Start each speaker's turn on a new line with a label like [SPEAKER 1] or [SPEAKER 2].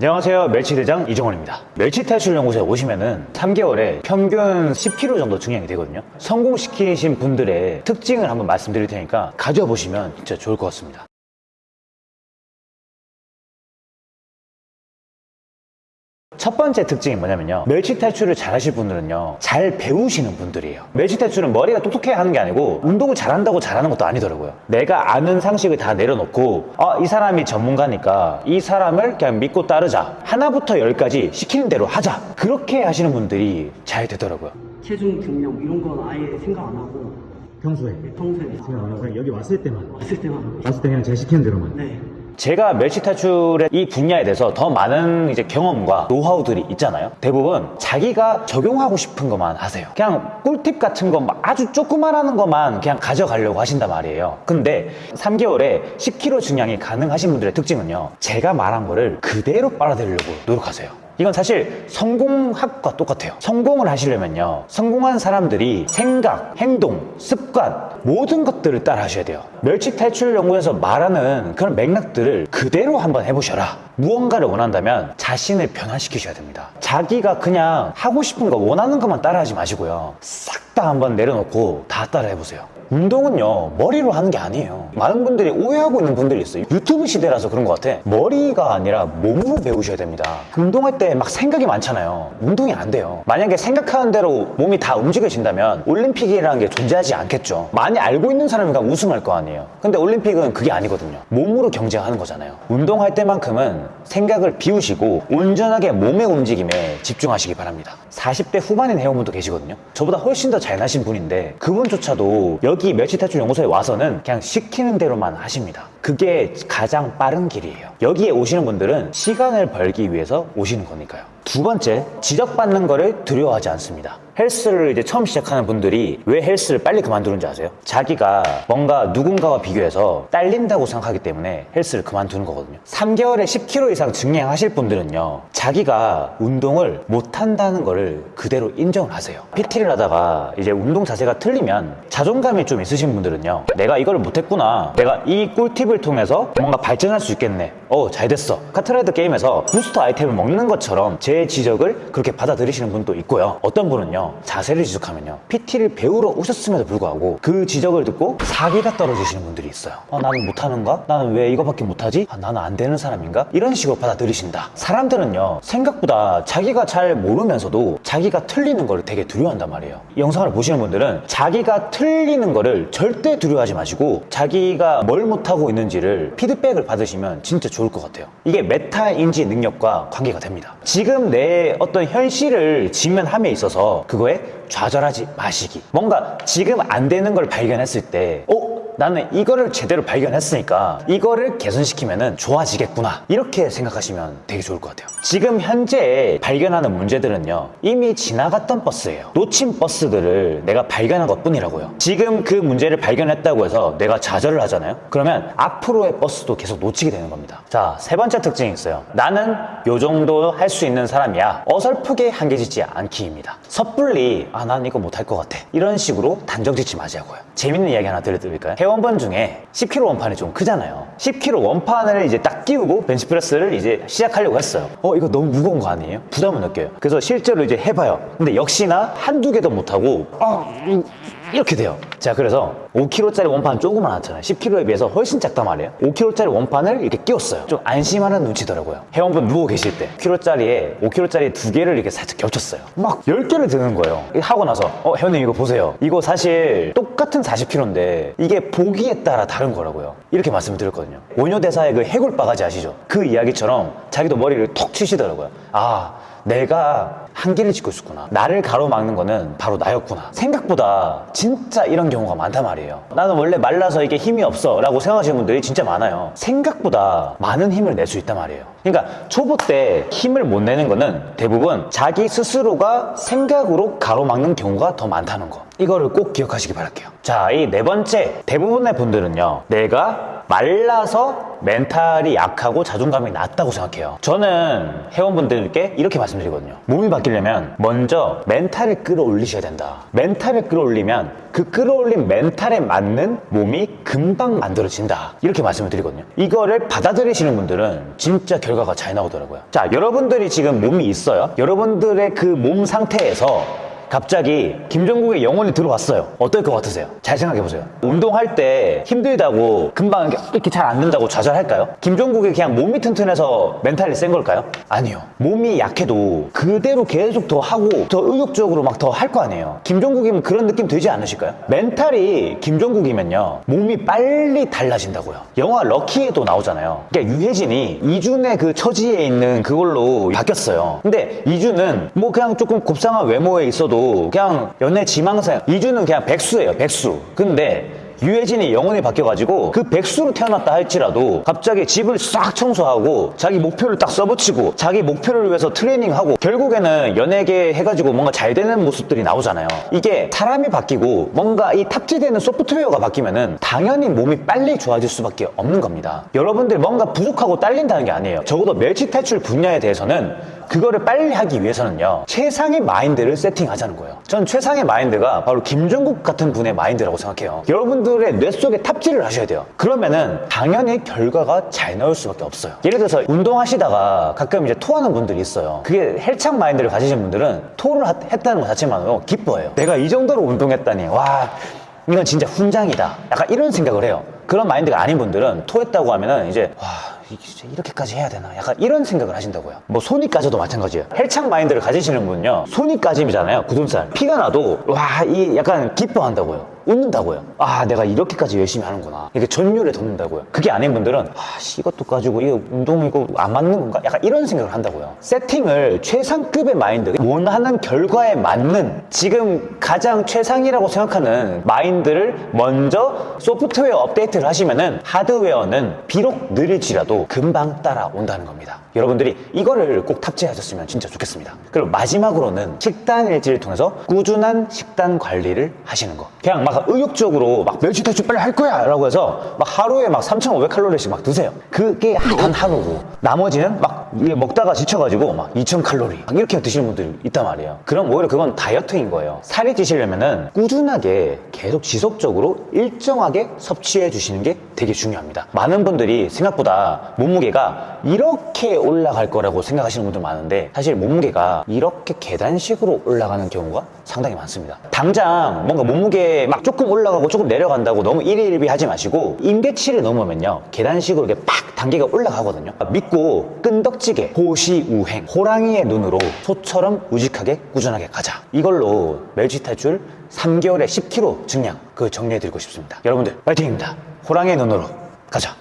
[SPEAKER 1] 안녕하세요. 멸치대장 이종원입니다. 멸치탈출연구소에 오시면 은 3개월에 평균 10kg 정도 증량이 되거든요. 성공시키신 분들의 특징을 한번 말씀드릴 테니까 가져보시면 진짜 좋을 것 같습니다 첫 번째 특징이 뭐냐면요. 멸치 탈출을 잘 하실 분들은요 잘 배우시는 분들이에요. 멸치 탈출은 머리가 똑똑해야 하는 게 아니고 운동을 잘한다고 잘하는 것도 아니더라고요. 내가 아는 상식을 다 내려놓고 아, 이 사람이 전문가니까 이 사람을 그냥 믿고 따르자. 하나부터 열까지 시키는 대로 하자. 그렇게 하시는 분들이 잘 되더라고요.
[SPEAKER 2] 체중 증명 이런 건 아예 생각 안 하고
[SPEAKER 3] 평소에?
[SPEAKER 2] 평소에.
[SPEAKER 3] 생각 안 하고 그냥 여기 왔을 때만?
[SPEAKER 2] 왔을 때만. 하고
[SPEAKER 3] 왔을 때 그냥 제가 시키는 대로만?
[SPEAKER 2] 네
[SPEAKER 1] 제가 멸치 탈출의 이 분야에 대해서 더 많은 이제 경험과 노하우들이 있잖아요. 대부분 자기가 적용하고 싶은 것만 하세요. 그냥 꿀팁 같은 거막 아주 조그만하는 것만 그냥 가져가려고 하신단 말이에요. 근데 3개월에 10kg 증량이 가능하신 분들의 특징은요. 제가 말한 거를 그대로 빨아들이려고 노력하세요. 이건 사실 성공학과 똑같아요. 성공을 하시려면요. 성공한 사람들이 생각, 행동, 습관, 모든 것들을 따라 하셔야 돼요. 멸치 탈출 연구에서 말하는 그런 맥락들을 그대로 한번 해보셔라. 무언가를 원한다면 자신을 변화시키셔야 됩니다. 자기가 그냥 하고 싶은 거, 원하는 것만 따라 하지 마시고요. 싹 다 한번 내려놓고 다 따라 해보세요. 운동은요 머리로 하는 게 아니에요. 많은 분들이 오해하고 있는 분들이 있어요. 유튜브 시대라서 그런 것 같아. 머리가 아니라 몸으로 배우셔야 됩니다. 운동할 때 막 생각이 많잖아요. 운동이 안 돼요. 만약에 생각하는 대로 몸이 다 움직여진다면 올림픽이라는 게 존재하지 않겠죠. 많이 알고 있는 사람이 가 우승할 거 아니에요. 근데 올림픽은 그게 아니거든요. 몸으로 경쟁하는 거잖아요. 운동할 때만큼은 생각을 비우시고 온전하게 몸의 움직임에 집중하시기 바랍니다. 40대 후반인 회원분도 계시거든요. 저보다 훨씬 더 잘 나신 분인데 그분조차도 여기 멸치탈출 연구소에 와서는 그냥 시키는 대로만 하십니다. 그게 가장 빠른 길이에요. 여기에 오시는 분들은 시간을 벌기 위해서 오시는 거니까요 두 번째 지적받는 거를 두려워하지 않습니다. 헬스를 이제 처음 시작하는 분들이 왜 헬스를 빨리 그만두는지 아세요? 자기가 뭔가 누군가와 비교해서 딸린다고 생각하기 때문에 헬스를 그만두는 거거든요. 3개월에 10kg 이상 증량하실 분들은요 자기가 운동을 못한다는 거를 그대로 인정을 하세요. PT를 하다가 이제 운동 자세가 틀리면 자존감이 좀 있으신 분들은요 내가 이걸 못했구나 내가 이 꿀팁을 통해서 뭔가 발전할 수 있겠네 어 잘됐어 카트라이더 게임에서 부스터 아이템을 먹는 것처럼 제 지적을 그렇게 받아들이시는 분도 있고요 어떤 분은요 자세를 지적하면요 PT를 배우러 오셨음에도 불구하고 그 지적을 듣고 사기가 떨어지시는 분들이 있어요 아, 나는 못하는가? 나는 왜 이거밖에 못하지? 아, 나는 안 되는 사람인가? 이런 식으로 받아들이신다 사람들은요 생각보다 자기가 잘 모르면서도 자기가 틀리는 걸 되게 두려워한단 말이에요 이 영상을 보시는 분들은 자기가 틀리는 거를 절대 두려워하지 마시고 자기가 뭘 못하고 있는지를 피드백을 받으시면 진짜 좋을 것 같아요 이게 메타 인지 능력과 관계가 됩니다 지금 내 어떤 현실을 직면함에 있어서 그거에 좌절하지 마시기 뭔가 지금 안 되는 걸 발견했을 때 어? 나는 이거를 제대로 발견했으니까 이거를 개선시키면 좋아지겠구나. 이렇게 생각하시면 되게 좋을 것 같아요. 지금 현재 발견하는 문제들은요 이미 지나갔던 버스예요. 놓친 버스들을 내가 발견한 것 뿐이라고요. 지금 그 문제를 발견했다고 해서 내가 좌절을 하잖아요? 그러면 앞으로의 버스도 계속 놓치게 되는 겁니다. 자 세 번째 특징이 있어요. 나는 요 정도 할 수 있는 사람이야. 어설프게 한계짓지 않기입니다. 섣불리 아 난 이거 못할 것 같아. 이런 식으로 단정 짓지 마시고요. 재밌는 이야기 하나 들려드릴까요? 회원분 중에 10kg 원판이 좀 크잖아요. 10kg 원판을 이제 딱 끼우고 벤치프레스를 이제 시작하려고 했어요. 어 이거 너무 무거운 거 아니에요? 부담을 느껴요. 그래서 실제로 이제 해봐요. 근데 역시나 한두 개도 못하고 어, 음, 이렇게 돼요. 자 그래서 5kg짜리 원판 조그만 하잖아요 10kg에 비해서 훨씬 작단 말이에요. 5kg짜리 원판을 이렇게 끼웠어요. 좀 안심하는 눈치더라고요. 회원분 누워 계실 때 10kg짜리에 5kg짜리 두 개를 이렇게 살짝 겹쳤어요. 막 10개를 드는 거예요. 하고 나서 어 회원님 이거 보세요. 이거 사실 똑같은 40kg인데 이게 보기에 따라 다른 거라고요. 이렇게 말씀을 드렸거든요. 원효대사의 그 해골 바가지 아시죠? 그 이야기처럼 자기도 머리를 톡 치시더라고요. 아 내가 한계를 짓고 있었구나. 나를 가로막는 거는 바로 나였구나. 생각보다 진짜 이런 경우가 많단 말이에요. 나는 원래 말라서 이게 힘이 없어 라고 생각하시는 분들이 진짜 많아요. 생각보다 많은 힘을 낼 수 있단 말이에요. 그러니까 초보 때 힘을 못 내는 거는 대부분 자기 스스로가 생각으로 가로막는 경우가 더 많다는 거 이거를 꼭 기억하시기 바랄게요. 자, 이 네 번째 대부분의 분들은요. 내가 말라서 멘탈이 약하고 자존감이 낮다고 생각해요. 저는 회원분들께 이렇게 말씀드리거든요. 몸이 바뀌려면 먼저 멘탈을 끌어올리셔야 된다. 멘탈을 끌어올리면 그 끌어올린 멘탈에 맞는 몸이 금방 만들어진다. 이렇게 말씀을 드리거든요. 이거를 받아들이시는 분들은 진짜 결과가 잘 나오더라고요. 자, 여러분들이 지금 몸이 있어요. 여러분들의 그 몸 상태에서 갑자기 김종국의 영혼이 들어왔어요. 어떨 것 같으세요? 잘 생각해 보세요. 운동할 때 힘들다고 금방 이렇게 잘 안 된다고 좌절할까요? 김종국이 그냥 몸이 튼튼해서 멘탈이 센 걸까요? 아니요. 몸이 약해도 그대로 계속 더 하고 더 의욕적으로 막 더 할 거 아니에요. 김종국이면 그런 느낌 들지 않으실까요? 멘탈이 김종국이면요. 몸이 빨리 달라진다고요. 영화 럭키에도 나오잖아요. 그러니까 유해진이 이준의 그 처지에 있는 그걸로 바뀌었어요. 근데 이준은 뭐 그냥 조금 곱상한 외모에 있어도 그냥 연애 지망생 이준은 그냥 백수예요 백수. 근데 유해진이 영혼이 바뀌어가지고 그 백수로 태어났다 할지라도 갑자기 집을 싹 청소하고 자기 목표를 딱 써붙이고 자기 목표를 위해서 트레이닝하고 결국에는 연예계 해가지고 뭔가 잘 되는 모습들이 나오잖아요. 이게 사람이 바뀌고 뭔가 이 탑재되는 소프트웨어가 바뀌면은 당연히 몸이 빨리 좋아질 수밖에 없는 겁니다. 여러분들 뭔가 부족하고 딸린다는 게 아니에요. 적어도 멸치 탈출 분야에 대해서는 그거를 빨리 하기 위해서는요 최상의 마인드를 세팅하자는 거예요. 전 최상의 마인드가 바로 김종국 같은 분의 마인드라고 생각해요. 여러분들의 뇌 속에 탑재를 하셔야 돼요. 그러면은 당연히 결과가 잘 나올 수밖에 없어요. 예를 들어서 운동하시다가 가끔 이제 토하는 분들이 있어요. 그게 헬창 마인드를 가지신 분들은 토를 하- 했다는 것 자체만으로 기뻐해요. 내가 이 정도로 운동했다니 와 이건 진짜 훈장이다. 약간 이런 생각을 해요. 그런 마인드가 아닌 분들은 토했다고 하면은 이제 와 진짜 이렇게까지 해야 되나? 약간 이런 생각을 하신다고요. 뭐 손이 까져도 마찬가지예요. 헬창 마인드를 가지시는 분은요 손이 까짐이잖아요 굳은살. 피가 나도 와 이 약간 기뻐한다고요 웃는다고요 아 내가 이렇게까지 열심히 하는구나 이게 전율이 돋는다고요 그게 아닌 분들은 아씨 이것도 까지고 이거 운동 이거 안 맞는 건가 약간 이런 생각을 한다고요 세팅을 최상급의 마인드 원하는 결과에 맞는 지금 가장 최상이라고 생각하는 마인드를 먼저 소프트웨어 업데이트를 하시면은 하드웨어는 비록 느릴지라도 금방 따라온다는 겁니다. 여러분들이 이거를 꼭 탑재하셨으면 진짜 좋겠습니다. 그리고 마지막으로는 식단 일지를 통해서 꾸준한 식단 관리를 하시는 거. 그냥 막 의욕적으로 막 멸치 탈출 빨리 할 거야! 라고 해서 막 하루에 막 3,500칼로리씩 막 드세요. 그게 단 하루고. 나머지는 막 먹다가 지쳐가지고 막 2,000칼로리. 막 이렇게 드시는 분들이 있단 말이에요. 그럼 오히려 그건 다이어트인 거예요. 살이 찌시려면 은 꾸준하게 계속 지속적으로 일정하게 섭취해 주시는 게 되게 중요합니다. 많은 분들이 생각보다 몸무게가 이렇게 올라갈 거라고 생각하시는 분들 많은데 사실 몸무게가 이렇게 계단식으로 올라가는 경우가 상당히 많습니다. 당장 뭔가 몸무게 막 조금 올라가고 조금 내려간다고 너무 일희일비 하지 마시고 임계치를 넘으면요 계단식으로 이렇게 팍 단계가 올라가거든요. 믿고 끈덕지게 호시우행 호랑이의 눈으로 소처럼 우직하게 꾸준하게 가자. 이걸로 멸치 탈출 3개월에 10kg 증량 그 정리해드리고 싶습니다. 여러분들 파이팅입니다. 호랑이의 눈으로 가자.